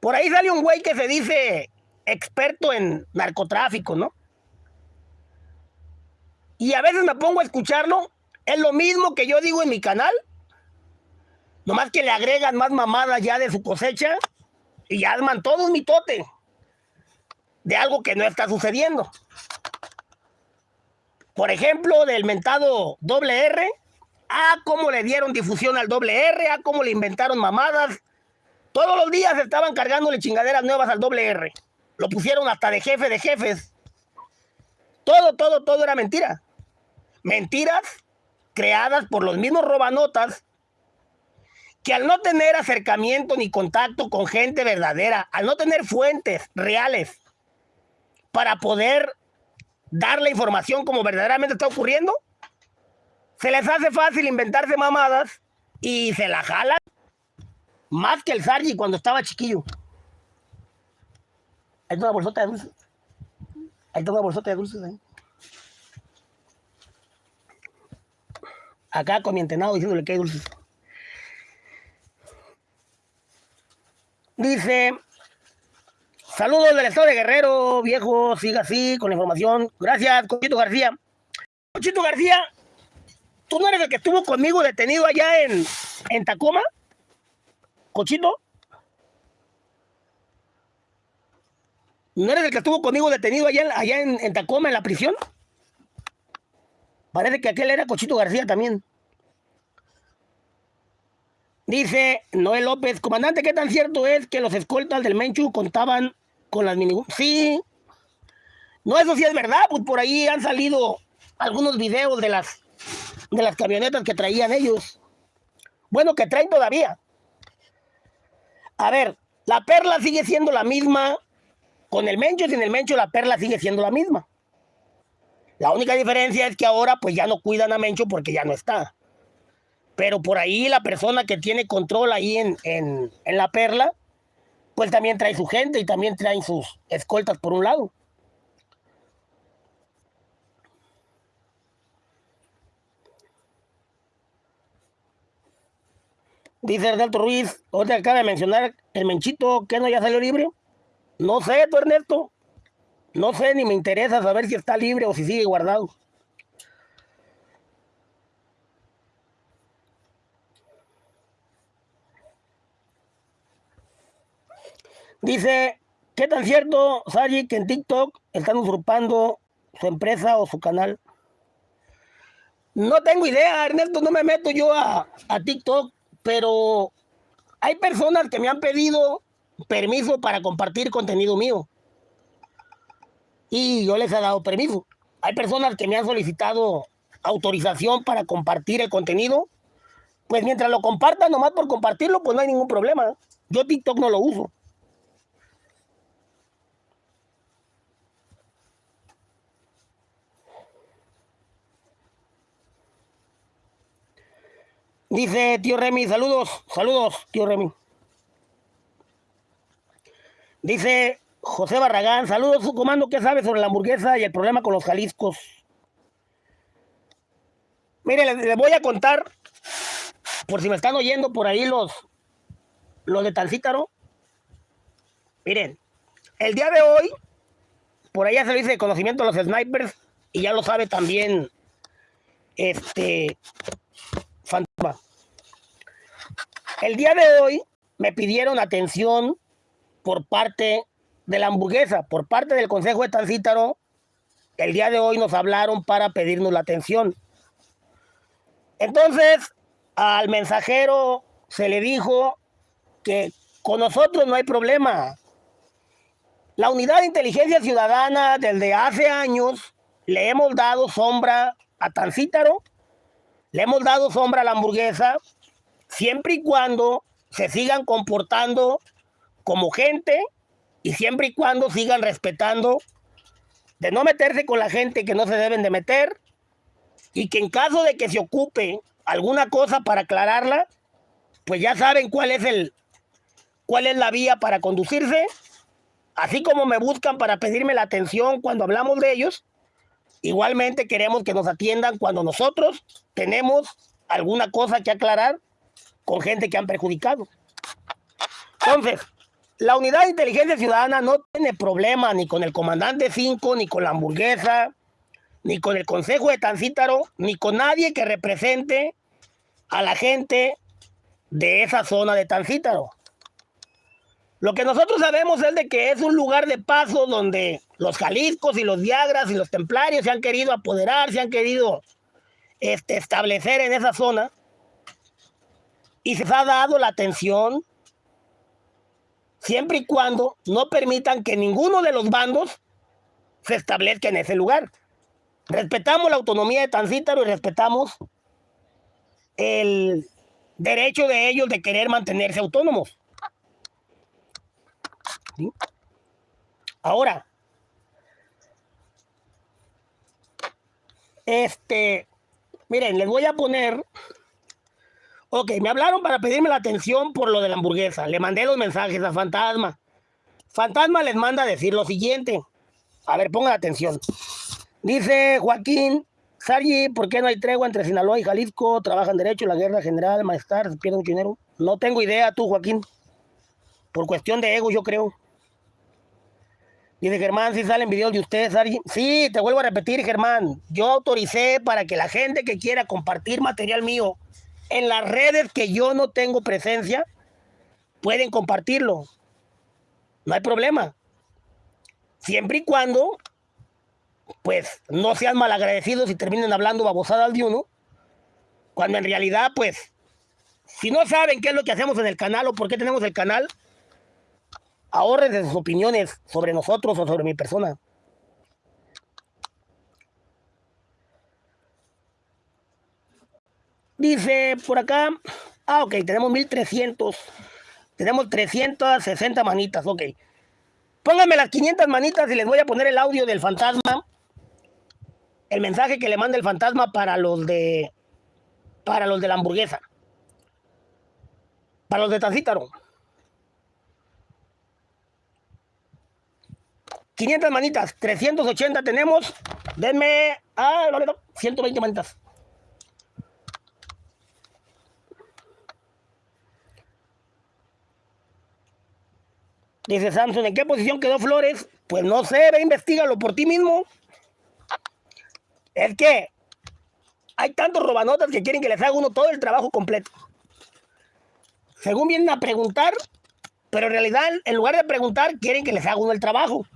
Por ahí sale un güey que se dice experto en narcotráfico, ¿no? Y a veces me pongo a escucharlo, es lo mismo que yo digo en mi canal, Nomás que le agregan más mamadas ya de su cosecha y ya arman todo un mitote de algo que no está sucediendo. Por ejemplo, del mentado doble R, a cómo le dieron difusión al doble R, a cómo le inventaron mamadas. Todos los días estaban cargándole chingaderas nuevas al doble R. Lo pusieron hasta de jefe de jefes. Todo, todo, todo era mentira. Mentiras creadas por los mismos robanotas que al no tener acercamiento ni contacto con gente verdadera, al no tener fuentes reales para poder dar la información como verdaderamente está ocurriendo, se les hace fácil inventarse mamadas y se la jalan más que el Sargi cuando estaba chiquillo. Ahí está una bolsota de dulces. Ahí está una bolsota de dulces. ¿eh? Acá con mi entenado diciéndole que hay dulces. Dice, saludos del estado de Guerrero, viejo, siga así con la información. Gracias, Cochito García. Cochito García, ¿tú no eres el que estuvo conmigo detenido allá en, en Tacoma? Cochito. ¿No eres el que estuvo conmigo detenido allá, allá en, en Tacoma, en la prisión? Parece que aquel era Cochito García también. Dice Noel López, comandante, ¿qué tan cierto es que los escoltas del Menchu contaban con las mini... Sí. No, eso sí es verdad, pues por ahí han salido algunos videos de las, de las camionetas que traían ellos. Bueno, que traen todavía. A ver, la perla sigue siendo la misma con el Mencho, sin el Mencho la perla sigue siendo la misma. La única diferencia es que ahora pues ya no cuidan a Mencho porque ya no está. Pero por ahí la persona que tiene control ahí en, en, la perla, pues también trae su gente y también traen sus escoltas por un lado. Dice Ernesto Ruiz, ahorita acaba de mencionar el Menchito, que no ya salió libre. No sé, Ernesto. No sé, ni me interesa saber si está libre o si sigue guardado. Dice, ¿qué tan cierto, Sari, que en TikTok están usurpando su empresa o su canal? No tengo idea, Ernesto, no me meto yo a, a TikTok, pero hay personas que me han pedido permiso para compartir contenido mío. Y yo les he dado permiso. Hay personas que me han solicitado autorización para compartir el contenido. Pues mientras lo compartan nomás por compartirlo, pues no hay ningún problema. Yo TikTok no lo uso. Dice tío Remy, saludos, saludos, tío Remy. Dice José Barragán, saludos, su comando, ¿qué sabe sobre la hamburguesa y el problema con los Jaliscos? Mire, les, voy a contar, por si me están oyendo por ahí los, los de Tancítaro. Miren, el día de hoy, por ya se dice de conocimiento a los snipers, y ya lo sabe también este Fantasma. El día de hoy me pidieron atención por parte de la hamburguesa, por parte del Consejo de Tancítaro. El día de hoy nos hablaron para pedirnos la atención. Entonces, al mensajero se le dijo que con nosotros no hay problema. La unidad de inteligencia ciudadana desde hace años le hemos dado sombra a Tancítaro le hemos dado sombra a la hamburguesa siempre y cuando se sigan comportando como gente y siempre y cuando sigan respetando de no meterse con la gente que no se deben de meter y que en caso de que se ocupe alguna cosa para aclararla, pues ya saben cuál es el cuál es la vía para conducirse, así como me buscan para pedirme la atención cuando hablamos de ellos, Igualmente queremos que nos atiendan cuando nosotros tenemos alguna cosa que aclarar con gente que han perjudicado. Entonces, la unidad de inteligencia ciudadana no tiene problema ni con el comandante 5, ni con la hamburguesa, ni con el consejo de Tancítaro, ni con nadie que represente a la gente de esa zona de Tancítaro. Lo que nosotros sabemos es de que es un lugar de paso donde los Jaliscos y los Viagras y los Templarios se han querido apoderar, se han querido este, establecer en esa zona y se ha dado la atención siempre y cuando no permitan que ninguno de los bandos se establezca en ese lugar. Respetamos la autonomía de Tancítaro y respetamos el derecho de ellos de querer mantenerse autónomos. Ahora, este, miren, les voy a poner, ok, me hablaron para pedirme la atención por lo de la hamburguesa, le mandé los mensajes a Fantasma. Fantasma les manda a decir lo siguiente, a ver, pongan atención. Dice Joaquín, Sargi, ¿por qué no hay tregua entre Sinaloa y Jalisco? ¿Trabajan derecho, la guerra general, maestar, pierden dinero? No tengo idea tú, Joaquín. Por cuestión de ego, yo creo. Dice Germán, si salen videos de ustedes, Sí, te vuelvo a repetir, Germán. Yo autoricé para que la gente que quiera compartir material mío en las redes que yo no tengo presencia, pueden compartirlo. No hay problema. Siempre y cuando, pues, no sean malagradecidos y terminen hablando babosadas de uno, cuando en realidad, pues, si no saben qué es lo que hacemos en el canal o por qué tenemos el canal, de sus opiniones sobre nosotros o sobre mi persona. Dice por acá, ah, ok, tenemos 1300, tenemos 360 manitas, ok. Pónganme las 500 manitas y les voy a poner el audio del fantasma, el mensaje que le manda el fantasma para los de, para los de la hamburguesa, para los de Tancítaro. 500 manitas, 380 tenemos. Denme, ah, 120 manitas. Dice Samsung, ¿en qué posición quedó Flores? Pues no sé, ve, investigalo por ti mismo. Es que hay tantos robanotas que quieren que les haga uno todo el trabajo completo. Según vienen a preguntar, Pero en realidad, en lugar de preguntar, quieren que les haga uno el trabajo.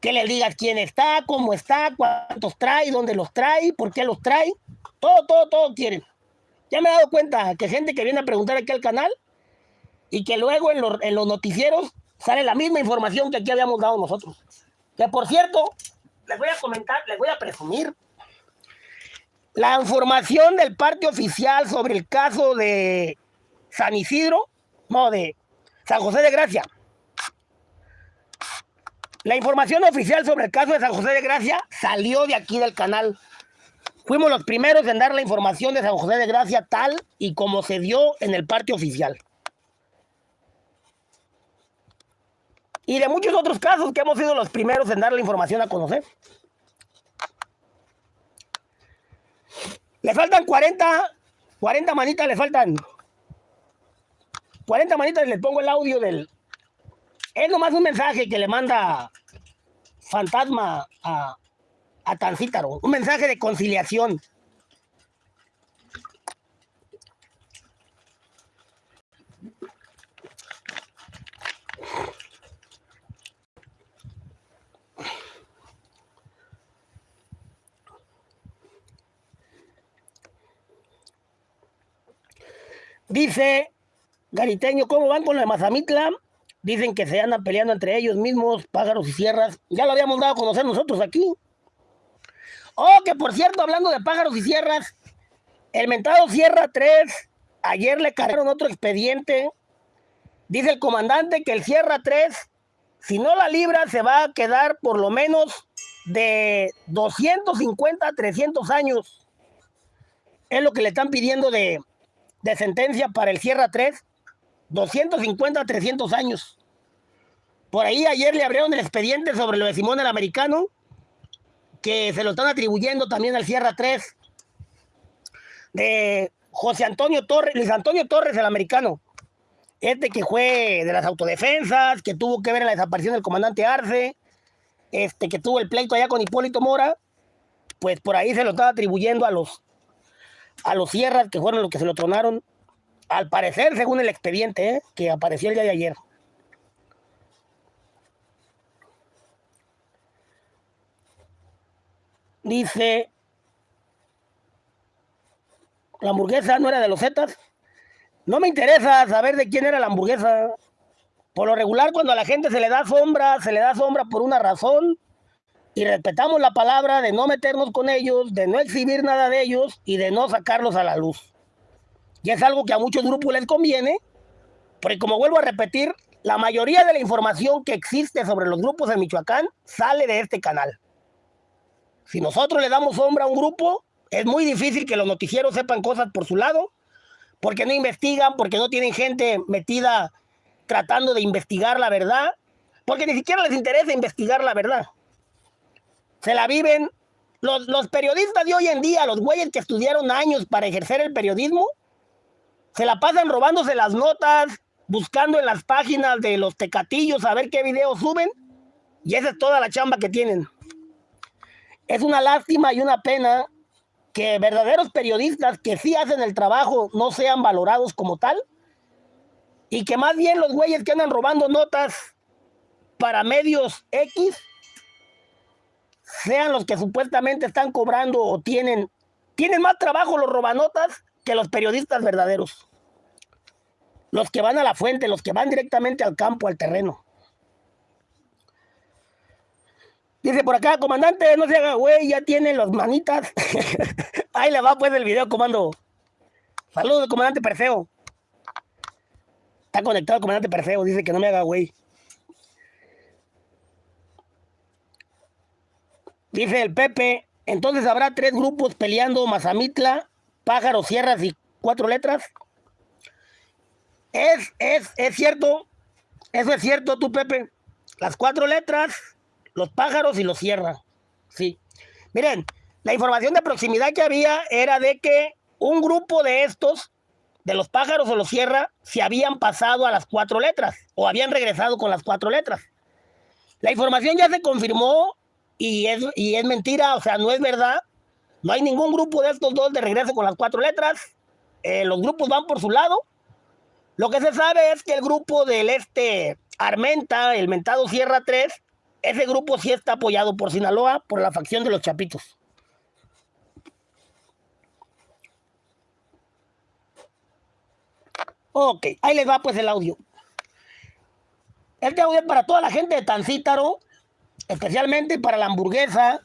Que les digas quién está, cómo está, cuántos trae, dónde los trae, por qué los trae. Todo, todo, todo quieren. Ya me he dado cuenta que gente que viene a preguntar aquí al canal y que luego en los, en los noticieros sale la misma información que aquí habíamos dado nosotros. Que por cierto, les voy a comentar, les voy a presumir la información del parte oficial sobre el caso de San Isidro, no, de San José de Gracia. La información oficial sobre el caso de San José de Gracia salió de aquí del canal. Fuimos los primeros en dar la información de San José de Gracia tal y como se dio en el parte oficial. Y de muchos otros casos que hemos sido los primeros en dar la información a conocer. Le faltan 40, 40 manitas, le faltan 40 manitas y le pongo el audio del... Es nomás un mensaje que le manda Fantasma a, a Tancítaro, un mensaje de conciliación. Dice Gariteño, ¿cómo van con la Mazamitla? Dicen que se andan peleando entre ellos mismos, pájaros y sierras. Ya lo habíamos dado a conocer nosotros aquí. Oh, que por cierto, hablando de pájaros y sierras, el mentado Sierra 3, ayer le cargaron otro expediente. Dice el comandante que el Sierra 3, si no la libra, se va a quedar por lo menos de 250 a 300 años. Es lo que le están pidiendo de, de sentencia para el Sierra 3, 250 a 300 años. Por ahí ayer le abrieron el expediente sobre lo de Simón el Americano, que se lo están atribuyendo también al Sierra 3, de José Antonio Torres, Luis Antonio Torres el Americano, este que fue de las autodefensas, que tuvo que ver en la desaparición del comandante Arce, este que tuvo el pleito allá con Hipólito Mora, pues por ahí se lo están atribuyendo a los a los Sierras, que fueron los que se lo tronaron, al parecer, según el expediente ¿eh? que apareció el día de ayer. Dice, la hamburguesa no era de los Zetas. No me interesa saber de quién era la hamburguesa. Por lo regular, cuando a la gente se le da sombra, se le da sombra por una razón y respetamos la palabra de no meternos con ellos, de no exhibir nada de ellos y de no sacarlos a la luz. Y es algo que a muchos grupos les conviene, porque como vuelvo a repetir, la mayoría de la información que existe sobre los grupos en Michoacán sale de este canal. Si nosotros le damos sombra a un grupo, es muy difícil que los noticieros sepan cosas por su lado, porque no investigan, porque no tienen gente metida tratando de investigar la verdad, porque ni siquiera les interesa investigar la verdad se la viven. Los, periodistas de hoy en día, los güeyes que estudiaron años para ejercer el periodismo, se la pasan robándose las notas, buscando en las páginas de los tecatillos a ver qué videos suben. Y esa es toda la chamba que tienen. Es una lástima y una pena que verdaderos periodistas que sí hacen el trabajo no sean valorados como tal. Y que más bien los güeyes que andan robando notas para medios X sean los que supuestamente están cobrando o tienen, tienen más trabajo los robanotas que los periodistas verdaderos. Los que van a la fuente, los que van directamente al campo, al terreno. Dice por acá, comandante, no se haga güey, ya tiene los manitas. Ahí le va pues el video, comando. Saludos, comandante Perseo. Está conectado el comandante Perseo, dice que no me haga güey. Dice el Pepe, entonces habrá tres grupos peleando Mazamitla, Pájaros, Sierras y cuatro letras. Es, es, es cierto, eso es cierto tú, Pepe. Las cuatro letras, los pájaros y los sierra. Sí. Miren, la información de proximidad que había era de que un grupo de estos, de los pájaros o los sierra, se habían pasado a las cuatro letras o habían regresado con las cuatro letras. La información ya se confirmó y es, y es mentira, o sea, no es verdad. No hay ningún grupo de estos dos de regreso con las cuatro letras. Eh, los grupos van por su lado. Lo que se sabe es que el grupo del este Armenta, el mentado Sierra 3, ese grupo sí está apoyado por Sinaloa, por la facción de los Chapitos. Ok, ahí les va pues el audio. Este audio es para toda la gente de Tancítaro, especialmente para la hamburguesa,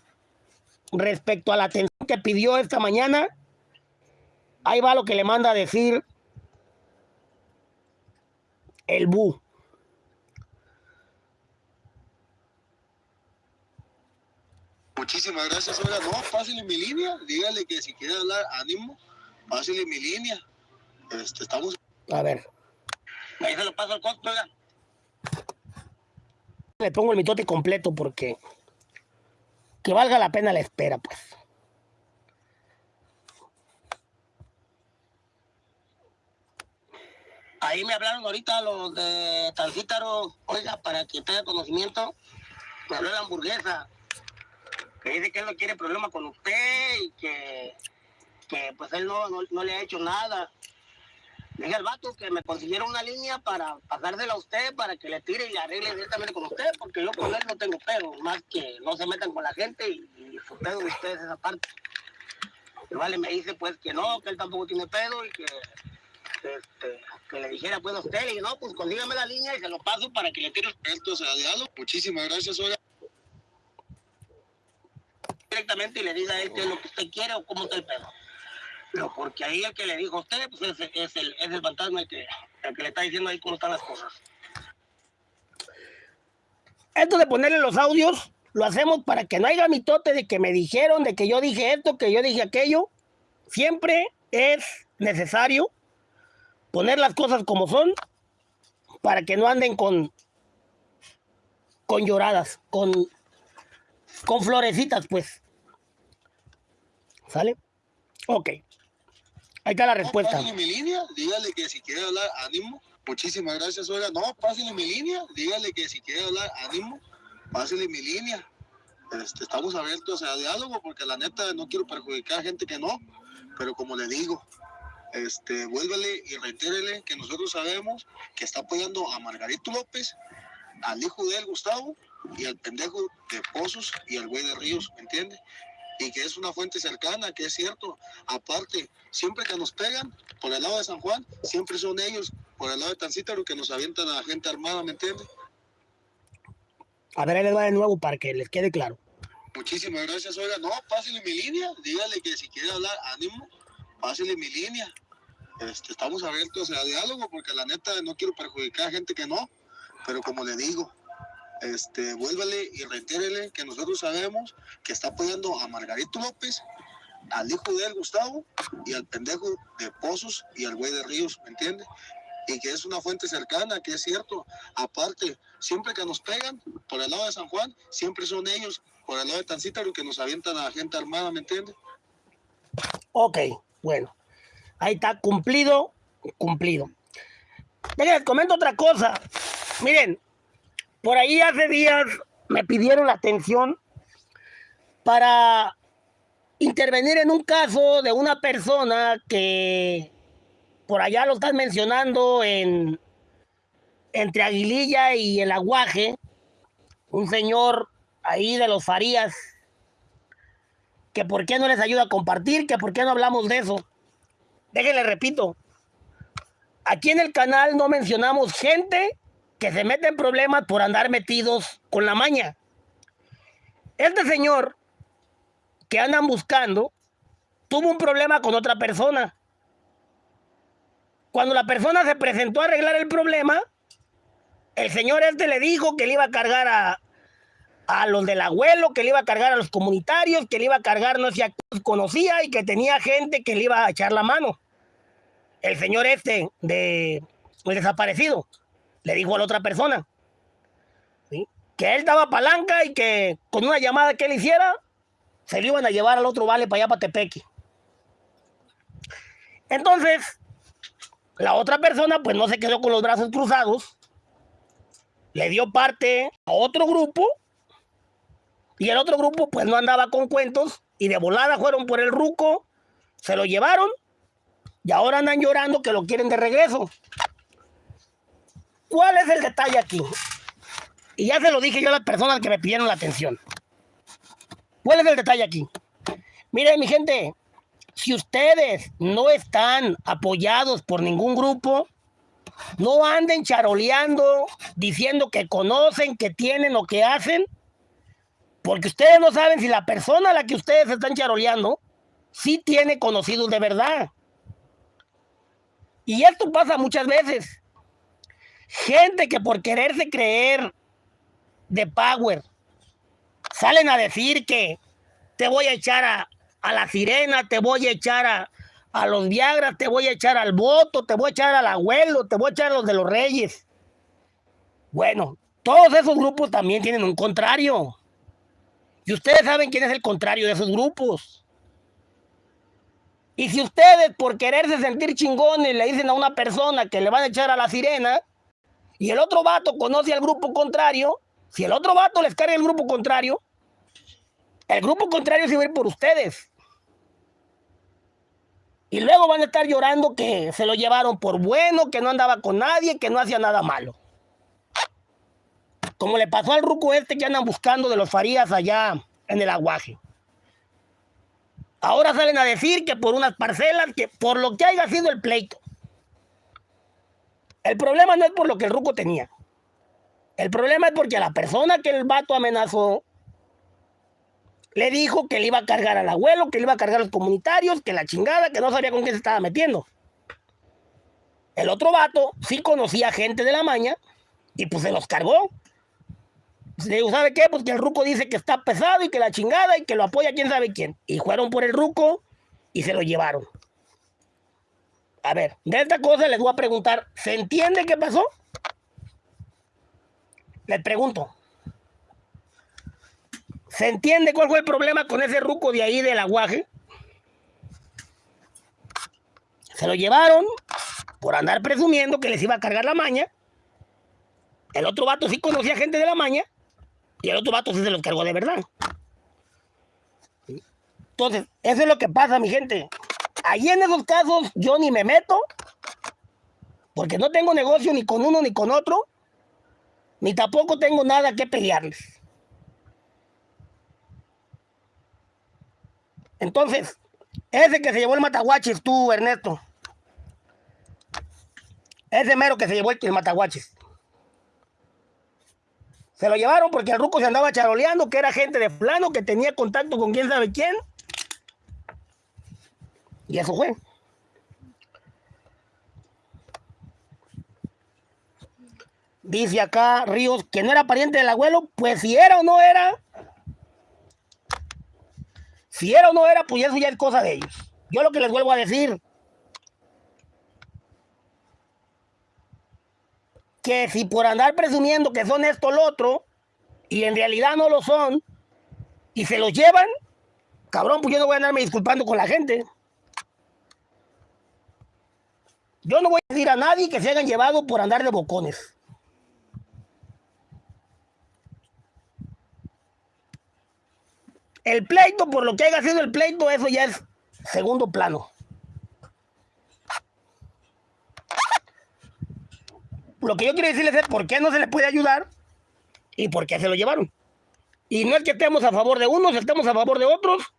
respecto a la atención que pidió esta mañana. Ahí va lo que le manda a decir el Bu. Muchísimas gracias, oiga. No, pásale mi línea. Dígale que si quiere hablar, ánimo. Pásale mi línea. Este, estamos. A ver. Ahí se lo paso al costo, oiga. Le pongo el mitote completo porque que valga la pena la espera, pues. Ahí me hablaron ahorita los de Tancítaro, oiga, para que tenga conocimiento, me habló la hamburguesa, que dice que él no quiere problema con usted y que, que pues él no, no, no le ha hecho nada. Dije al vato que me consiguiera una línea para pasársela a usted, para que le tire y le arregle directamente con usted, porque yo con él no tengo pedo, más que no se metan con la gente y, y su pedo de ustedes esa parte. Y vale, me dice pues que no, que él tampoco tiene pedo y que, este, que le dijera pues a usted, dije, no, pues consígame la línea y se lo paso para que le tire Esto sea diálogo. Muchísimas gracias, oiga. directamente y le diga a él qué es lo que usted quiere o cómo está el pedo. Pero porque ahí el que le dijo a usted, pues es, es el, es el fantasma el que, el que le está diciendo ahí cómo están las cosas. Esto de ponerle los audios, lo hacemos para que no haya mitote de que me dijeron, de que yo dije esto, que yo dije aquello. Siempre es necesario poner las cosas como son para que no anden con, con lloradas, con, con florecitas, pues. ¿Sale? Ok. Ahí está la respuesta. Pásale mi línea, dígale que si quiere hablar, ánimo. Muchísimas gracias, oiga. No, pásale mi línea, dígale que si quiere hablar, ánimo. Pásale mi línea. Este, estamos abiertos a diálogo porque la neta no quiero perjudicar a gente que no, pero como le digo, este, vuélvele y reitérele que nosotros sabemos que está apoyando a Margarito López, al hijo de él, Gustavo, y al pendejo de Pozos y al güey de Ríos, ¿me entiende? Y que es una fuente cercana, que es cierto. Aparte, siempre que nos pegan por el lado de San Juan, siempre son ellos por el lado de Tancítaro que nos avientan a gente armada, ¿me entiende? A ver, ahí les va de nuevo para que les quede claro. Muchísimas gracias, oiga. No, pásale mi línea, dígale que si quiere hablar, ánimo, pásale mi línea. Este, estamos abiertos a diálogo porque la neta no quiero perjudicar a gente que no, pero como le digo, este, vuélvale y reitérele que nosotros sabemos que está apoyando a Margarito López, al hijo de él, Gustavo, y al pendejo de Pozos y al güey de Ríos, ¿me entiende? Y que es una fuente cercana, que es cierto. Aparte, siempre que nos pegan por el lado de San Juan, siempre son ellos por el lado de Tancítaro que nos avientan a gente armada, ¿me entiende? Ok, bueno. Ahí está, cumplido, cumplido. Miren, les comento otra cosa. Miren, por ahí hace días me pidieron la atención para intervenir en un caso de una persona que por allá lo están mencionando en entre Aguililla y el Aguaje, un señor ahí de los Farías, que por qué no les ayuda a compartir, que por qué no hablamos de eso. Déjenle repito, aquí en el canal no mencionamos gente que se mete en problemas por andar metidos con la maña. Este señor que andan buscando tuvo un problema con otra persona. Cuando la persona se presentó a arreglar el problema, el señor este le dijo que le iba a cargar a, a los del abuelo, que le iba a cargar a los comunitarios, que le iba a cargar no sé a conocía y que tenía gente que le iba a echar la mano. El señor este de el desaparecido le dijo a la otra persona que él daba palanca y que con una llamada que él hiciera se lo iban a llevar al otro vale para allá para Tepeque. Entonces, la otra persona pues no se quedó con los brazos cruzados, le dio parte a otro grupo y el otro grupo pues no andaba con cuentos y de volada fueron por el ruco, se lo llevaron y ahora andan llorando que lo quieren de regreso. ¿cuál es el detalle aquí? Y ya se lo dije yo a las personas que me pidieron la atención. ¿Cuál es el detalle aquí? Miren, mi gente, si ustedes no están apoyados por ningún grupo, no anden charoleando diciendo que conocen, que tienen o que hacen, porque ustedes no saben si la persona a la que ustedes están charoleando sí tiene conocidos de verdad. Y esto pasa muchas veces. Gente que por quererse creer de power salen a decir que te voy a echar a, a la sirena, te voy a echar a, a los Viagras, te voy a echar al voto, te voy a echar al abuelo, te voy a echar a los de los reyes. Bueno, todos esos grupos también tienen un contrario. Y ustedes saben quién es el contrario de esos grupos. Y si ustedes por quererse sentir chingones le dicen a una persona que le van a echar a la sirena y el otro vato conoce al grupo contrario, si el otro vato les carga el grupo contrario, el grupo contrario se va a ir por ustedes. Y luego van a estar llorando que se lo llevaron por bueno, que no andaba con nadie, que no hacía nada malo. Como le pasó al ruco este que andan buscando de los Farías allá en el aguaje. Ahora salen a decir que por unas parcelas, que por lo que haya sido el pleito. El problema no es por lo que el ruco tenía. El problema es porque la persona que el vato amenazó le dijo que le iba a cargar al abuelo, que le iba a cargar a los comunitarios, que la chingada, que no sabía con qué se estaba metiendo. El otro vato sí conocía gente de la maña y pues se los cargó. ¿Sabe qué? Pues que el ruco dice que está pesado y que la chingada y que lo apoya quién sabe quién. Y fueron por el ruco y se lo llevaron. A ver, de esta cosa les voy a preguntar, ¿se entiende qué pasó? Les pregunto. ¿Se entiende cuál fue el problema con ese ruco de ahí del aguaje? Se lo llevaron por andar presumiendo que les iba a cargar la maña. El otro vato sí conocía gente de la maña y el otro vato sí se los cargó de verdad. Entonces, eso es lo que pasa, mi gente. Allí en esos casos yo ni me meto porque no tengo negocio ni con uno ni con otro, ni tampoco tengo nada que pelearles. Entonces, ese que se llevó el mataguachis, tú, Ernesto. Ese mero que se llevó el mataguachis. Se lo llevaron porque el ruco se andaba charoleando, que era gente de plano, que tenía contacto con quién sabe quién. Y eso fue. Dice acá Ríos que no era pariente del abuelo, pues si era o no era, si era o no era, pues eso ya es cosa de ellos. Yo lo que les vuelvo a decir, que si por andar presumiendo que son esto o lo otro, y en realidad no lo son, y se los llevan, cabrón, pues yo no voy a andarme disculpando con la gente. Yo no voy a decir a nadie que se hayan llevado por andar de bocones. El pleito, por lo que haya sido el pleito, eso ya es segundo plano. Lo que yo quiero decirles es por qué no se les puede ayudar y por qué se lo llevaron. Y no es que estemos a favor de unos, estemos a favor de otros.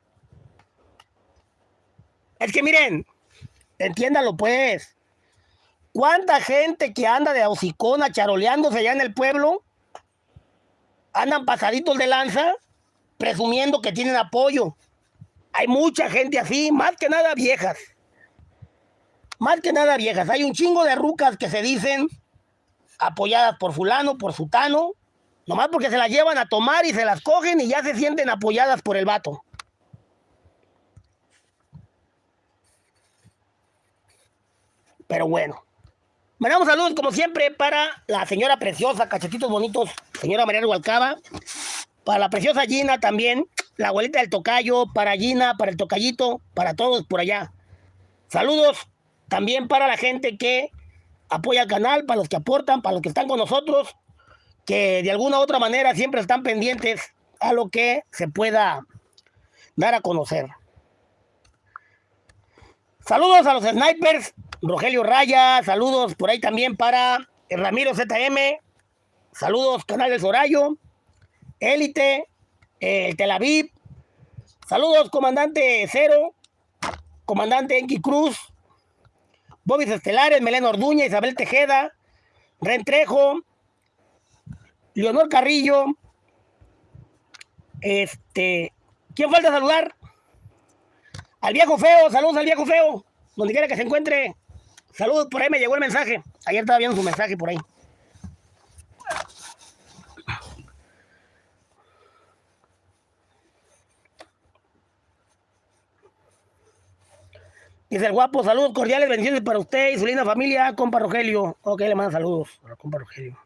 Es que miren, entiéndalo pues. ¿Cuánta gente que anda de hocicona charoleándose allá en el pueblo andan pasaditos de lanza presumiendo que tienen apoyo. Hay mucha gente así, más que nada viejas. Más que nada viejas. Hay un chingo de rucas que se dicen apoyadas por fulano, por sutano, nomás porque se las llevan a tomar y se las cogen y ya se sienten apoyadas por el vato. Pero bueno. Mandamos saludos como siempre para la señora preciosa, cachetitos bonitos, señora María Hualcaba. Para la preciosa Gina también, la abuelita del tocayo, para Gina, para el tocayito, para todos por allá. Saludos también para la gente que apoya el canal, para los que aportan, para los que están con nosotros, que de alguna u otra manera siempre están pendientes a lo que se pueda dar a conocer. Saludos a los snipers, Rogelio Raya, saludos por ahí también para Ramiro ZM, saludos, Canal del Sorayo, Élite, el Tel Aviv, saludos, Comandante Cero, Comandante Enki Cruz, Bobis Estelares, Melena Orduña, Isabel Tejeda, Ren Trejo, Leonor Carrillo, este, ¿quién falta saludar? Al viejo feo, saludos al viejo feo, donde quiera que se encuentre. Saludos, por ahí me llegó el mensaje. Ayer estaba viendo su mensaje por ahí. Dice el guapo, saludos cordiales, bendiciones para usted y su linda familia, compa Rogelio. Ok, le manda saludos a compa Rogelio.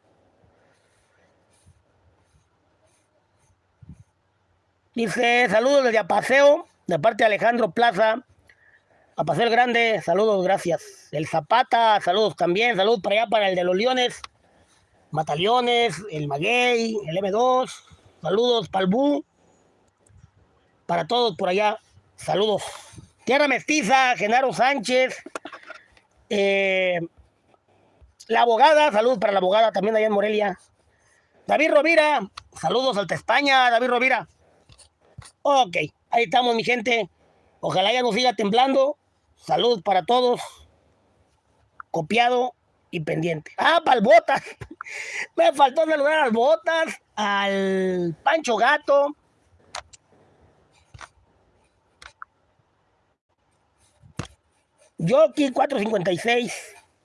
Dice, saludos desde Apaseo, de parte de Alejandro Plaza. Apaseo el Grande, saludos, gracias. El Zapata, saludos también. Saludos para allá para el de los Leones. Mataliones, el Maguey, el M2. Saludos para el Bu. Para todos por allá, saludos. Tierra Mestiza, Genaro Sánchez. Eh, la abogada, saludos para la abogada también allá en Morelia. David Rovira, saludos Alta España, David Rovira. Ok, ahí estamos, mi gente. Ojalá ya nos siga temblando. Salud para todos. Copiado y pendiente. Ah, para el Botas. Me faltó saludar a las Botas, al Pancho Gato. Yoki 456.